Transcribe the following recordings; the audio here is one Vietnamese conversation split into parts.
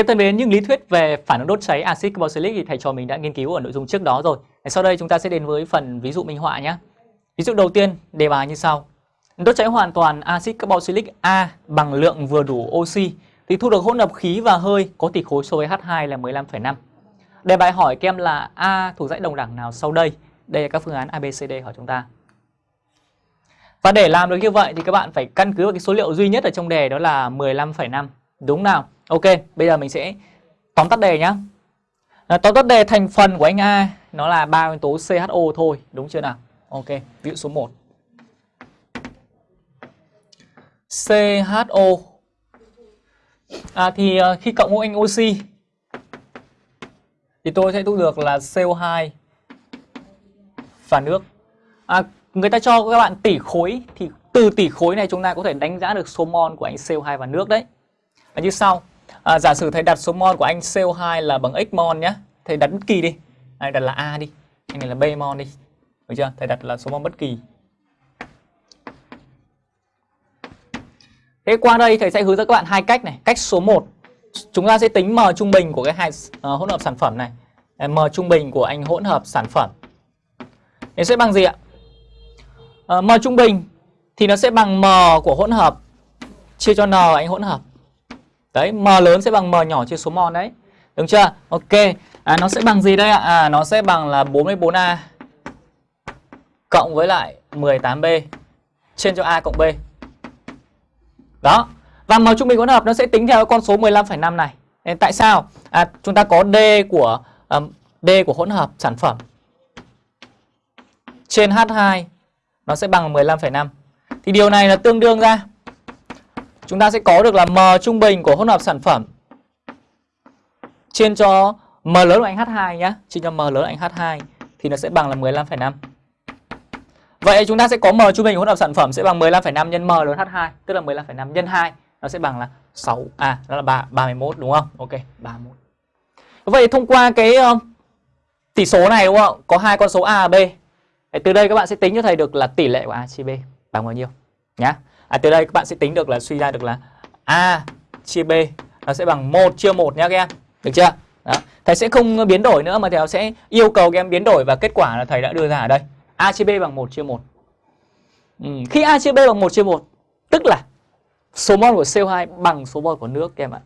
Các thân mến, những lý thuyết về phản ứng đốt cháy axit carboxylic thì thầy trò mình đã nghiên cứu ở nội dung trước đó rồi. Sau đây chúng ta sẽ đến với phần ví dụ minh họa nhé. Ví dụ đầu tiên, đề bài như sau. Đốt cháy hoàn toàn axit carboxylic A bằng lượng vừa đủ oxy thì thu được hỗn hợp khí và hơi có tỷ khối số với H2 là 15,5. Đề bài hỏi kem là A thuộc dãy đồng đẳng nào sau đây? Đây là các phương án ABCD hỏi chúng ta. Và để làm được như vậy thì các bạn phải căn cứ vào cái số liệu duy nhất ở trong đề đó là 15,5. Đúng nào? Ok, bây giờ mình sẽ tóm tắt đề nhá. À, tóm tắt đề thành phần của anh A nó là ba nguyên tố CHO thôi, đúng chưa nào? Ok, ví dụ số 1. CHO À thì uh, khi cộng với anh oxy thì tôi sẽ thu được là CO2 và nước. À, người ta cho các bạn tỷ khối thì từ tỷ khối này chúng ta có thể đánh giá được số mol của anh CO2 và nước đấy. Và như sau. À, giả sử thầy đặt số mol của anh CO2 là bằng x mol nhé. Thầy đặt bất kỳ đi. anh đặt là A đi. Anh này là B mol đi. Được chưa? Thầy đặt là số mol bất kỳ. Thế qua đây thầy sẽ hướng dẫn các bạn hai cách này. Cách số 1 chúng ta sẽ tính m trung bình của cái hai uh, hỗn hợp sản phẩm này. M trung bình của anh hỗn hợp sản phẩm. Nó sẽ bằng gì ạ? Uh, m trung bình thì nó sẽ bằng m của hỗn hợp chia cho n anh hỗn hợp. Đấy, m lớn sẽ bằng m nhỏ chia số mol đấy. Đúng chưa? Ok. À, nó sẽ bằng gì đây ạ? À, nó sẽ bằng là 44A cộng với lại 18B trên cho A cộng B. Đó. Và m trung bình hỗn hợp nó sẽ tính theo con số 15,5 này. Nên tại sao? À, chúng ta có D của um, D của hỗn hợp sản phẩm trên H2 nó sẽ bằng 15,5. Thì điều này là tương đương ra chúng ta sẽ có được là m trung bình của hỗn hợp sản phẩm trên cho m lớn anh H2 nhá, trên cho m lớn anh H2 thì nó sẽ bằng là 15,5. Vậy chúng ta sẽ có m trung bình của hỗn hợp sản phẩm sẽ bằng 15,5 nhân m lớn H2, tức là 15,5 nhân 2 nó sẽ bằng là 6 à đó là 3 31 đúng không? Ok, 31. Vậy thông qua cái uh, tỷ số này đúng không? Có hai con số A và B. Để từ đây các bạn sẽ tính cho thầy được là tỷ lệ của A chia B bằng bao nhiêu nhá. À từ đây các bạn sẽ tính được là suy ra được là A chia B nó sẽ bằng 1 chia 1 nhé các em. Được chưa? Đó. Thầy sẽ không biến đổi nữa mà thầy sẽ yêu cầu các em biến đổi và kết quả là thầy đã đưa ra ở đây. A chia B bằng 1 chia 1. Ừ. Khi A chia B bằng 1 chia 1 tức là số mol của CO2 bằng số mol của nước các em ạ.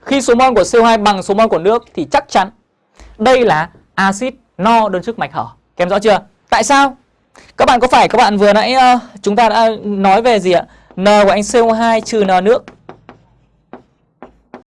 Khi số mol của CO2 bằng số mol của nước thì chắc chắn đây là axit no đơn chức mạch hở. Các em rõ chưa? Tại sao? Các bạn có phải các bạn vừa nãy uh, chúng ta đã nói về gì ạ? N của anh CO2 trừ N nước